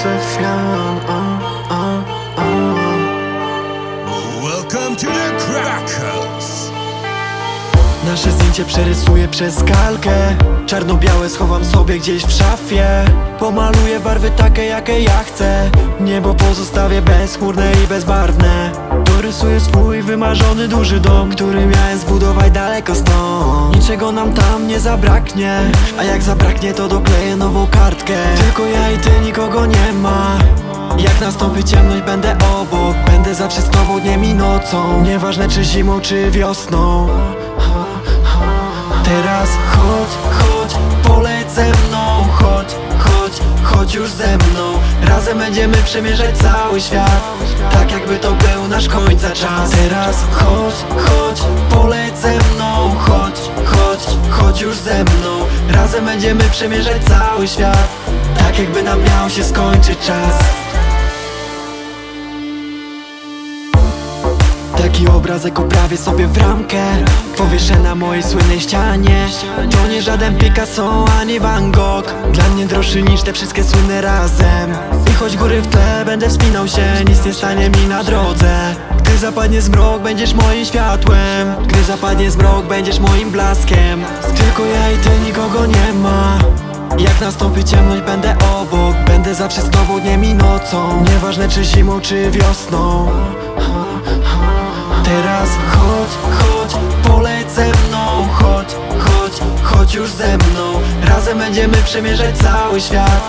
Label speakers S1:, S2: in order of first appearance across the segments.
S1: Oh, oh, oh. Welcome to the Cracker. Życie przerysuję przez kalkę. Czarno-białe schowam sobie gdzieś w szafie. Pomaluję barwy takie jakie ja chcę. Niebo pozostawię bezchmurne i bezbarwne. Dorysuję swój wymarzony duży dom Który miałem zbudować daleko stąd. Niczego nam tam nie zabraknie. A jak zabraknie to dokleję nową kartkę. Tylko ja i ty nikogo nie ma. Jak nastąpi ciemność będę obok. Będę zawsze z tobą dniem i nocą. Nieważne czy zimą czy wiosną Teraz chodź, chodź, poleć ze mną Chodź, chodź, chodź już ze mną. Razem będziemy przemierzać cały świat Tak jakby to był nasz końca czas. Teraz chodź, chodź, poleć ze mną Chodź, chodź, chodź już ze mną. Razem będziemy przemierzać cały świat Tak jakby nam miał się skończyć czas Taki obrazek oprawię sobie w ramkę. Powieszę na mojej słynnej ścianie To nie żaden Picasso ani Van Gogh. Dla mnie droższy niż te wszystkie słynne razem. I choć góry w tle będę wspinał się Nic nie stanie mi na drodze. Gdy zapadnie zmrok będziesz moim światłem. Gdy zapadnie zmrok będziesz moim blaskiem. Tylko ja i ty nikogo nie ma. Jak nastąpi ciemność będę obok. Będę zawsze z tobą dniem i nocą. Nieważne czy zimą czy wiosną Razem będziemy przemierzać cały świat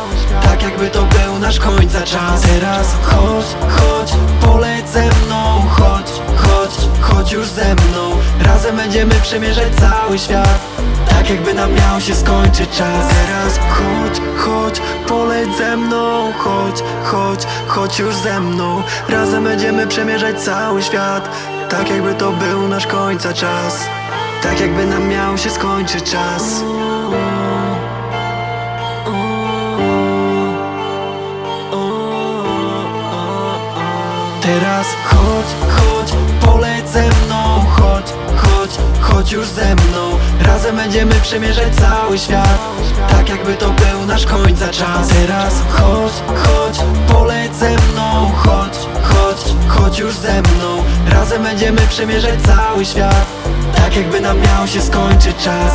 S1: Tak jakby to był nasz końca czas. Teraz chodź, chodź, poleć ze mną Chodź, chodź, chodź już ze mną. Razem będziemy przemierzać cały świat tak jakby nam miał się skończyć czas. Teraz chodź, chodź, poleć ze mną Chodź, chodź, chodź już ze mną. Razem będziemy przemierzać cały świat Tak jakby to był nasz końca czas. Tak jakby nam miał się skończyć czas Chodź, chodź, poleć ze mną. Chodź, chodź, chodź już ze mną. Razem będziemy przemierzać cały świat Tak jakby to był nasz końca czas. Teraz chodź, chodź, poleć ze mną. Chodź, chodź, chodź już ze mną. Razem będziemy przemierzać cały świat Tak jakby nam miał się skończyć czas